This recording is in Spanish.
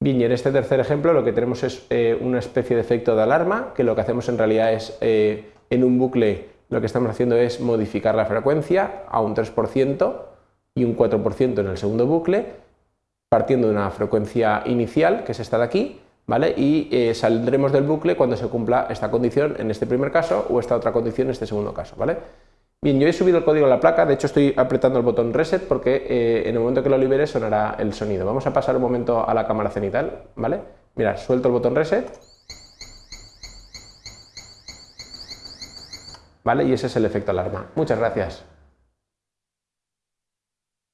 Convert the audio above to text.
Bien, y en este tercer ejemplo lo que tenemos es eh, una especie de efecto de alarma, que lo que hacemos en realidad es, eh, en un bucle, lo que estamos haciendo es modificar la frecuencia a un 3% y un 4% en el segundo bucle, partiendo de una frecuencia inicial, que es esta de aquí, ¿vale? y eh, saldremos del bucle cuando se cumpla esta condición en este primer caso o esta otra condición en este segundo caso. ¿vale? Bien, yo he subido el código a la placa, de hecho estoy apretando el botón reset porque eh, en el momento que lo libere sonará el sonido. Vamos a pasar un momento a la cámara cenital, ¿vale? Mira, suelto el botón reset. ¿Vale? Y ese es el efecto alarma. Muchas gracias.